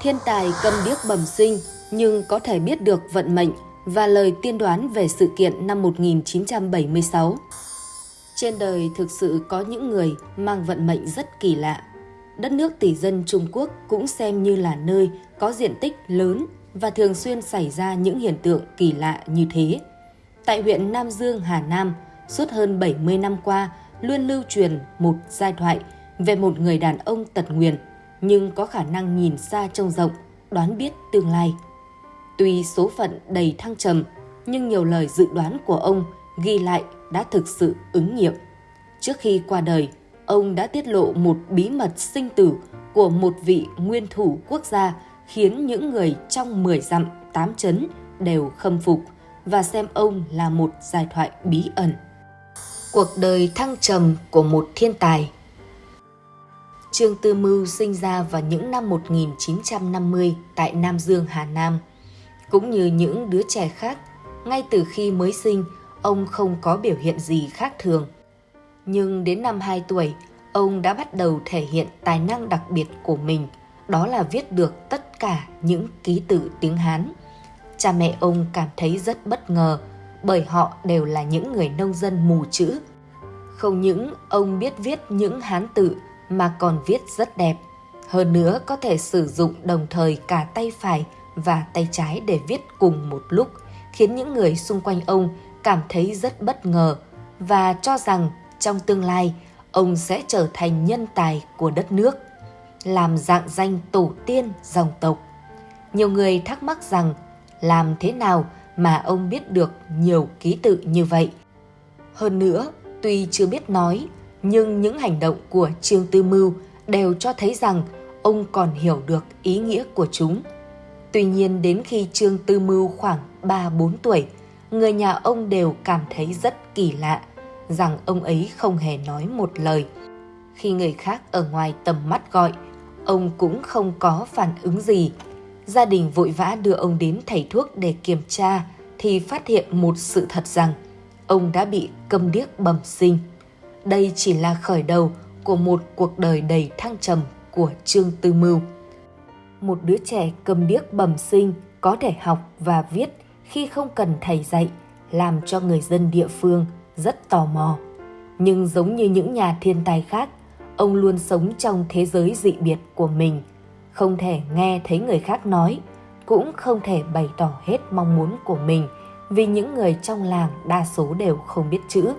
thiên tài cầm điếc bẩm sinh nhưng có thể biết được vận mệnh và lời tiên đoán về sự kiện năm 1976. Trên đời thực sự có những người mang vận mệnh rất kỳ lạ. Đất nước tỷ dân Trung Quốc cũng xem như là nơi có diện tích lớn và thường xuyên xảy ra những hiện tượng kỳ lạ như thế. Tại huyện Nam Dương, Hà Nam, suốt hơn 70 năm qua luôn lưu truyền một giai thoại về một người đàn ông tật nguyền nhưng có khả năng nhìn xa trông rộng, đoán biết tương lai. Tuy số phận đầy thăng trầm, nhưng nhiều lời dự đoán của ông ghi lại đã thực sự ứng nghiệm. Trước khi qua đời, ông đã tiết lộ một bí mật sinh tử của một vị nguyên thủ quốc gia khiến những người trong 10 dặm tám chấn đều khâm phục và xem ông là một giai thoại bí ẩn. Cuộc đời thăng trầm của một thiên tài Trương Tư Mưu sinh ra vào những năm 1950 tại Nam Dương, Hà Nam. Cũng như những đứa trẻ khác, ngay từ khi mới sinh, ông không có biểu hiện gì khác thường. Nhưng đến năm 2 tuổi, ông đã bắt đầu thể hiện tài năng đặc biệt của mình, đó là viết được tất cả những ký tự tiếng Hán. Cha mẹ ông cảm thấy rất bất ngờ bởi họ đều là những người nông dân mù chữ. Không những ông biết viết những Hán tự mà còn viết rất đẹp. Hơn nữa có thể sử dụng đồng thời cả tay phải và tay trái để viết cùng một lúc, khiến những người xung quanh ông cảm thấy rất bất ngờ và cho rằng trong tương lai ông sẽ trở thành nhân tài của đất nước, làm dạng danh tổ tiên dòng tộc. Nhiều người thắc mắc rằng làm thế nào mà ông biết được nhiều ký tự như vậy. Hơn nữa, tuy chưa biết nói nhưng những hành động của Trương Tư Mưu đều cho thấy rằng ông còn hiểu được ý nghĩa của chúng. Tuy nhiên đến khi Trương Tư Mưu khoảng 3-4 tuổi, người nhà ông đều cảm thấy rất kỳ lạ rằng ông ấy không hề nói một lời. Khi người khác ở ngoài tầm mắt gọi, ông cũng không có phản ứng gì. Gia đình vội vã đưa ông đến thầy thuốc để kiểm tra thì phát hiện một sự thật rằng ông đã bị câm điếc bẩm sinh. Đây chỉ là khởi đầu của một cuộc đời đầy thăng trầm của Trương Tư Mưu. Một đứa trẻ cầm điếc bẩm sinh có thể học và viết khi không cần thầy dạy, làm cho người dân địa phương rất tò mò. Nhưng giống như những nhà thiên tài khác, ông luôn sống trong thế giới dị biệt của mình, không thể nghe thấy người khác nói, cũng không thể bày tỏ hết mong muốn của mình vì những người trong làng đa số đều không biết chữ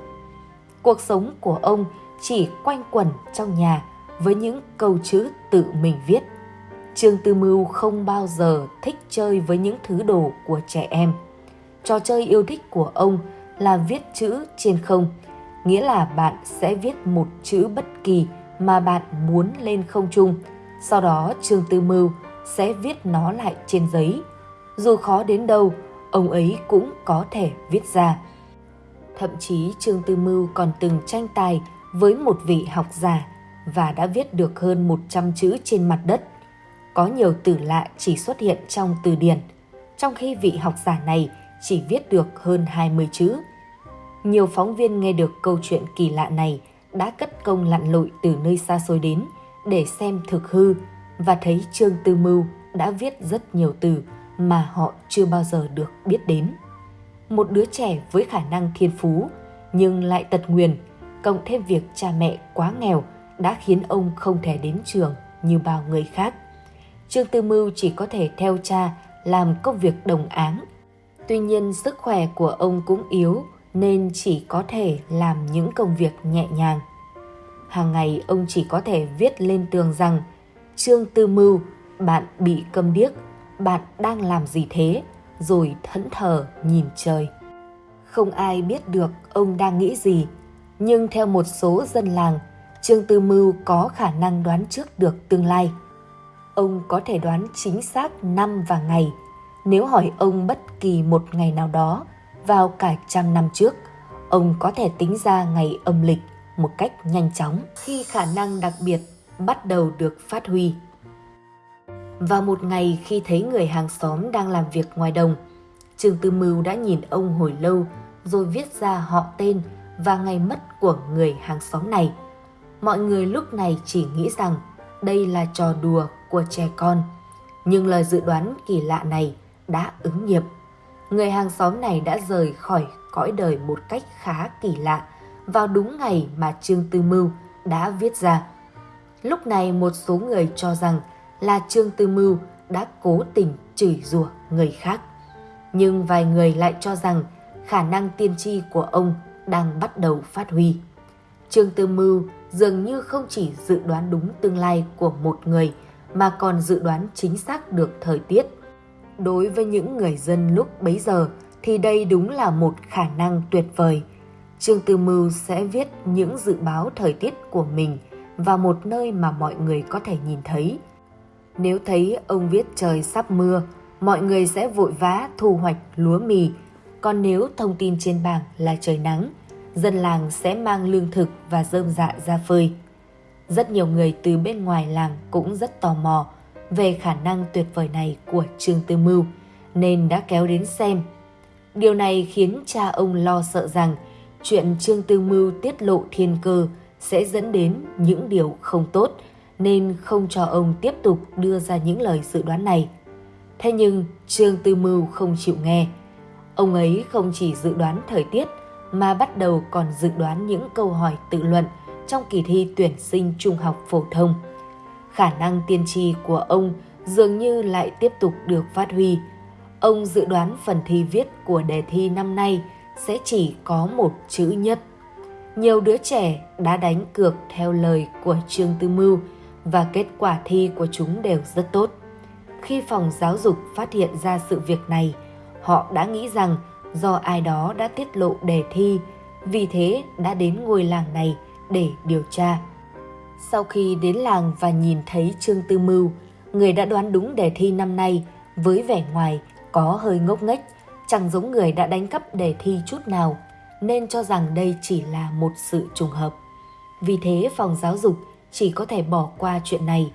cuộc sống của ông chỉ quanh quẩn trong nhà với những câu chữ tự mình viết. Trương Tư Mưu không bao giờ thích chơi với những thứ đồ của trẻ em. Trò chơi yêu thích của ông là viết chữ trên không, nghĩa là bạn sẽ viết một chữ bất kỳ mà bạn muốn lên không trung. Sau đó Trương Tư Mưu sẽ viết nó lại trên giấy. Dù khó đến đâu, ông ấy cũng có thể viết ra. Thậm chí Trương Tư Mưu còn từng tranh tài với một vị học giả và đã viết được hơn 100 chữ trên mặt đất. Có nhiều từ lạ chỉ xuất hiện trong từ điển, trong khi vị học giả này chỉ viết được hơn 20 chữ. Nhiều phóng viên nghe được câu chuyện kỳ lạ này đã cất công lặn lội từ nơi xa xôi đến để xem thực hư và thấy Trương Tư Mưu đã viết rất nhiều từ mà họ chưa bao giờ được biết đến một đứa trẻ với khả năng thiên phú nhưng lại tật nguyền, cộng thêm việc cha mẹ quá nghèo đã khiến ông không thể đến trường như bao người khác. Trương Tư Mưu chỉ có thể theo cha làm công việc đồng áng. Tuy nhiên sức khỏe của ông cũng yếu nên chỉ có thể làm những công việc nhẹ nhàng. Hàng ngày ông chỉ có thể viết lên tường rằng Trương Tư Mưu, bạn bị câm điếc, bạn đang làm gì thế? Rồi thẫn thờ nhìn trời. Không ai biết được ông đang nghĩ gì, nhưng theo một số dân làng, Trương Tư Mưu có khả năng đoán trước được tương lai. Ông có thể đoán chính xác năm và ngày. Nếu hỏi ông bất kỳ một ngày nào đó vào cả trăm năm trước, ông có thể tính ra ngày âm lịch một cách nhanh chóng khi khả năng đặc biệt bắt đầu được phát huy. Vào một ngày khi thấy người hàng xóm đang làm việc ngoài đồng, Trương Tư Mưu đã nhìn ông hồi lâu rồi viết ra họ tên và ngày mất của người hàng xóm này. Mọi người lúc này chỉ nghĩ rằng đây là trò đùa của trẻ con. Nhưng lời dự đoán kỳ lạ này đã ứng nghiệm. Người hàng xóm này đã rời khỏi cõi đời một cách khá kỳ lạ vào đúng ngày mà Trương Tư Mưu đã viết ra. Lúc này một số người cho rằng là Trương Tư Mưu đã cố tình chửi rủa người khác. Nhưng vài người lại cho rằng khả năng tiên tri của ông đang bắt đầu phát huy. Trương Tư Mưu dường như không chỉ dự đoán đúng tương lai của một người, mà còn dự đoán chính xác được thời tiết. Đối với những người dân lúc bấy giờ, thì đây đúng là một khả năng tuyệt vời. Trương Tư Mưu sẽ viết những dự báo thời tiết của mình vào một nơi mà mọi người có thể nhìn thấy. Nếu thấy ông viết trời sắp mưa, mọi người sẽ vội vã thu hoạch lúa mì. Còn nếu thông tin trên bảng là trời nắng, dân làng sẽ mang lương thực và rơm dạ ra phơi. Rất nhiều người từ bên ngoài làng cũng rất tò mò về khả năng tuyệt vời này của Trương Tư Mưu nên đã kéo đến xem. Điều này khiến cha ông lo sợ rằng chuyện Trương Tư Mưu tiết lộ thiên cơ sẽ dẫn đến những điều không tốt nên không cho ông tiếp tục đưa ra những lời dự đoán này. Thế nhưng Trương Tư Mưu không chịu nghe. Ông ấy không chỉ dự đoán thời tiết, mà bắt đầu còn dự đoán những câu hỏi tự luận trong kỳ thi tuyển sinh trung học phổ thông. Khả năng tiên tri của ông dường như lại tiếp tục được phát huy. Ông dự đoán phần thi viết của đề thi năm nay sẽ chỉ có một chữ nhất. Nhiều đứa trẻ đã đánh cược theo lời của Trương Tư Mưu và kết quả thi của chúng đều rất tốt. Khi phòng giáo dục phát hiện ra sự việc này, họ đã nghĩ rằng do ai đó đã tiết lộ đề thi, vì thế đã đến ngôi làng này để điều tra. Sau khi đến làng và nhìn thấy Trương Tư Mưu, người đã đoán đúng đề thi năm nay với vẻ ngoài có hơi ngốc nghếch, chẳng giống người đã đánh cắp đề thi chút nào, nên cho rằng đây chỉ là một sự trùng hợp. Vì thế phòng giáo dục chỉ có thể bỏ qua chuyện này.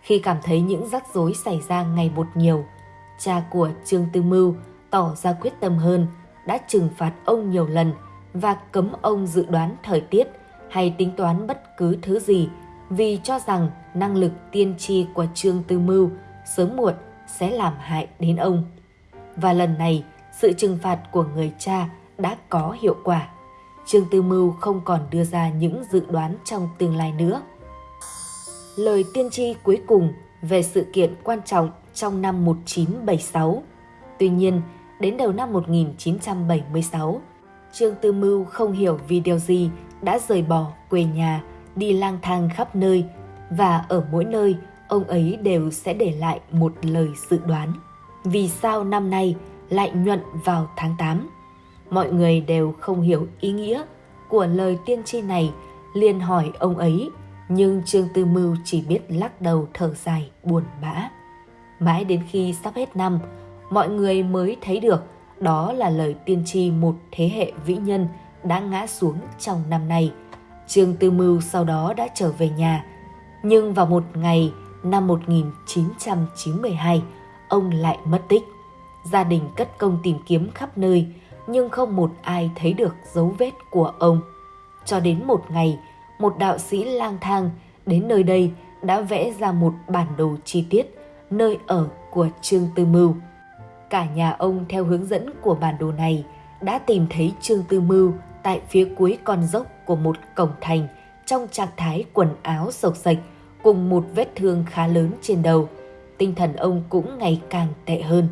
Khi cảm thấy những rắc rối xảy ra ngày một nhiều, cha của Trương Tư Mưu tỏ ra quyết tâm hơn, đã trừng phạt ông nhiều lần và cấm ông dự đoán thời tiết hay tính toán bất cứ thứ gì vì cho rằng năng lực tiên tri của Trương Tư Mưu sớm muộn sẽ làm hại đến ông. Và lần này, sự trừng phạt của người cha đã có hiệu quả. Trương Tư Mưu không còn đưa ra những dự đoán trong tương lai nữa. Lời tiên tri cuối cùng về sự kiện quan trọng trong năm 1976. Tuy nhiên, đến đầu năm 1976, Trương Tư Mưu không hiểu vì điều gì đã rời bỏ quê nhà, đi lang thang khắp nơi và ở mỗi nơi ông ấy đều sẽ để lại một lời dự đoán. Vì sao năm nay lại nhuận vào tháng 8? Mọi người đều không hiểu ý nghĩa của lời tiên tri này, liền hỏi ông ấy, nhưng Trương Tư Mưu chỉ biết lắc đầu thở dài buồn bã. Mãi đến khi sắp hết năm, mọi người mới thấy được đó là lời tiên tri một thế hệ vĩ nhân đã ngã xuống trong năm nay. Trương Tư Mưu sau đó đã trở về nhà, nhưng vào một ngày năm 1992, ông lại mất tích. Gia đình cất công tìm kiếm khắp nơi, nhưng không một ai thấy được dấu vết của ông. Cho đến một ngày, một đạo sĩ lang thang đến nơi đây đã vẽ ra một bản đồ chi tiết nơi ở của Trương Tư Mưu. Cả nhà ông theo hướng dẫn của bản đồ này đã tìm thấy Trương Tư Mưu tại phía cuối con dốc của một cổng thành trong trạng thái quần áo sộc sạch cùng một vết thương khá lớn trên đầu. Tinh thần ông cũng ngày càng tệ hơn.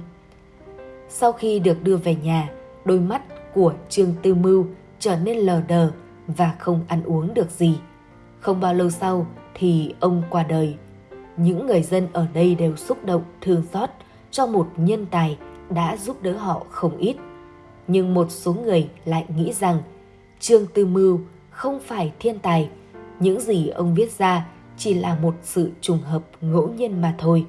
Sau khi được đưa về nhà, đôi mắt của Trương Tư Mưu trở nên lờ đờ và không ăn uống được gì. Không bao lâu sau thì ông qua đời. Những người dân ở đây đều xúc động thương xót cho một nhân tài đã giúp đỡ họ không ít. Nhưng một số người lại nghĩ rằng Trương Tư Mưu không phải thiên tài, những gì ông viết ra chỉ là một sự trùng hợp ngẫu nhiên mà thôi.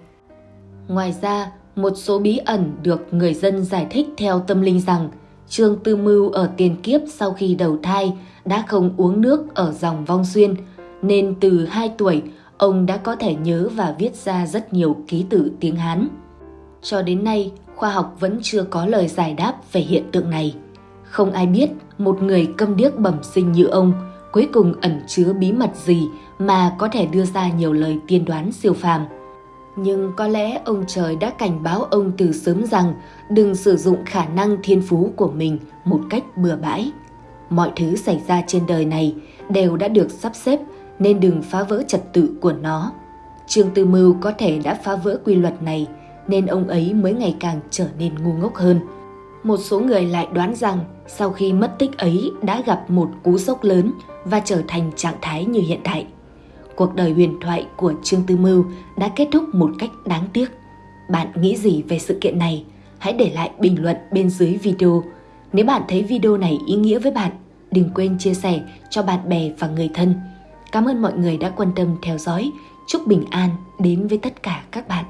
Ngoài ra, một số bí ẩn được người dân giải thích theo tâm linh rằng Trương Tư Mưu ở tiền kiếp sau khi đầu thai đã không uống nước ở dòng vong xuyên, nên từ 2 tuổi ông đã có thể nhớ và viết ra rất nhiều ký tự tiếng Hán. Cho đến nay, khoa học vẫn chưa có lời giải đáp về hiện tượng này. Không ai biết một người câm điếc bẩm sinh như ông cuối cùng ẩn chứa bí mật gì mà có thể đưa ra nhiều lời tiên đoán siêu phàm. Nhưng có lẽ ông trời đã cảnh báo ông từ sớm rằng đừng sử dụng khả năng thiên phú của mình một cách bừa bãi. Mọi thứ xảy ra trên đời này đều đã được sắp xếp, nên đừng phá vỡ trật tự của nó. Trương Tư Mưu có thể đã phá vỡ quy luật này, nên ông ấy mới ngày càng trở nên ngu ngốc hơn. Một số người lại đoán rằng sau khi mất tích ấy đã gặp một cú sốc lớn và trở thành trạng thái như hiện tại. Cuộc đời huyền thoại của Trương Tư Mưu đã kết thúc một cách đáng tiếc. Bạn nghĩ gì về sự kiện này? Hãy để lại bình luận bên dưới video. Nếu bạn thấy video này ý nghĩa với bạn, đừng quên chia sẻ cho bạn bè và người thân. Cảm ơn mọi người đã quan tâm theo dõi. Chúc bình an đến với tất cả các bạn.